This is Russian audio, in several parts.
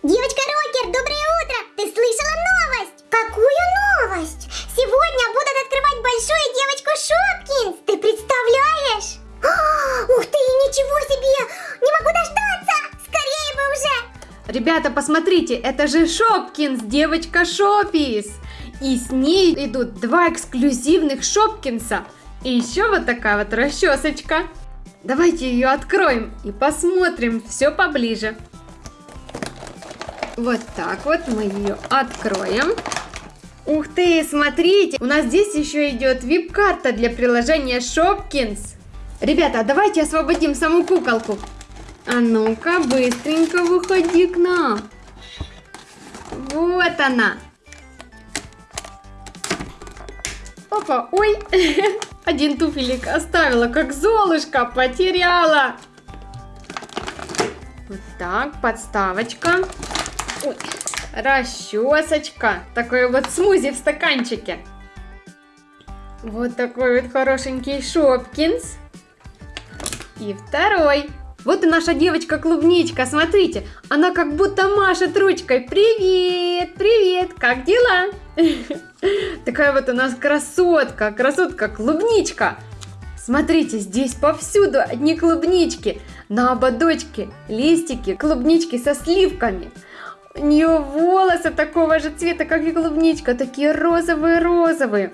Девочка Рокер, доброе утро! Ты слышала новость? Какую новость? Сегодня будут открывать большую девочку Шопкинс. Ты представляешь? А, ух ты, ничего себе! Не могу дождаться! Скорее бы уже! Ребята, посмотрите, это же Шопкинс, девочка Шопис. И с ней идут два эксклюзивных Шопкинса. И еще вот такая вот расчесочка. Давайте ее откроем и посмотрим все поближе. Вот так вот мы ее откроем. Ух ты, смотрите, у нас здесь еще идет вип-карта для приложения Shopkins. Ребята, давайте освободим саму куколку. А ну-ка, быстренько выходи к нам. Вот она. Опа, ой, один туфелик оставила, как золушка, потеряла. Вот так, подставочка. Ой, расчесочка. Такой вот смузи в стаканчике. Вот такой вот хорошенький Шопкинс. И второй. Вот и наша девочка-клубничка, смотрите, она как будто машет ручкой. Привет, привет, как дела? Такая вот у нас красотка, красотка-клубничка. Смотрите, здесь повсюду одни клубнички. На ободочке листики, клубнички со сливками. У нее волосы такого же цвета, как и клубничка, такие розовые-розовые.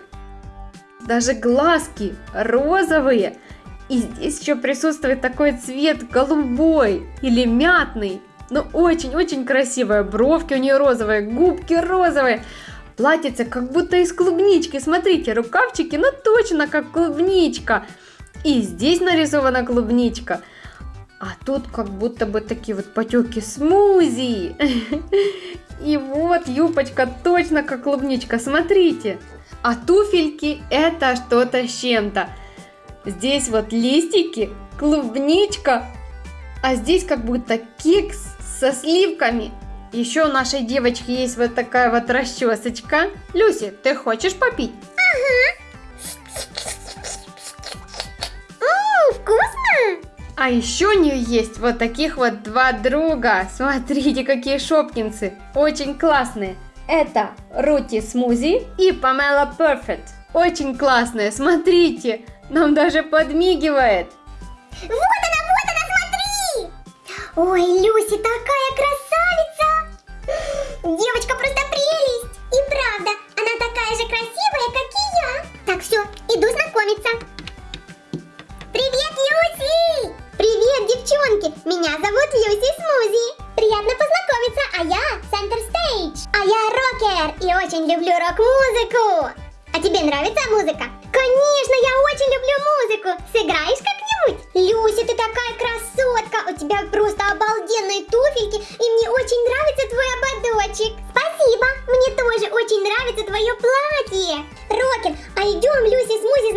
Даже глазки розовые. И здесь еще присутствует такой цвет голубой или мятный. Ну, очень-очень красивая. Бровки у нее розовые, губки розовые. Платьице как будто из клубнички. Смотрите, рукавчики, ну точно как клубничка. И здесь нарисована клубничка. А тут как будто бы такие вот потеки смузи. И вот юбочка точно как клубничка, смотрите. А туфельки это что-то с чем-то. Здесь вот листики, клубничка, а здесь как будто кекс со сливками. Еще у нашей девочки есть вот такая вот расчесочка. Люси, ты хочешь попить? А еще у нее есть вот таких вот два друга. Смотрите, какие шопкинсы. Очень классные. Это Рути Смузи и Памела Перфект. Очень классные, смотрите. Нам даже подмигивает. Вот она, вот она, смотри! Ой, Люси такая красавица! Девочка девчонки! Меня зовут Люси Смузи. Приятно познакомиться, а я Центр Стейдж. А я рокер и очень люблю рок-музыку. А тебе нравится музыка? Конечно, я очень люблю музыку. Сыграешь как-нибудь? Люси, ты такая красотка. У тебя просто обалденные туфельки. И мне очень нравится твой ободочек. Спасибо. Мне тоже очень нравится твое платье. Рокер, а идем, Люси, с Музи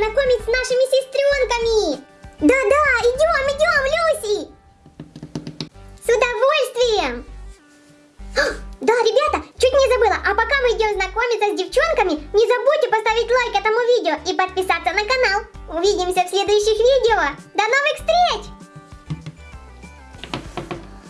знакомиться с девчонками, не забудьте поставить лайк этому видео и подписаться на канал. Увидимся в следующих видео. До новых встреч!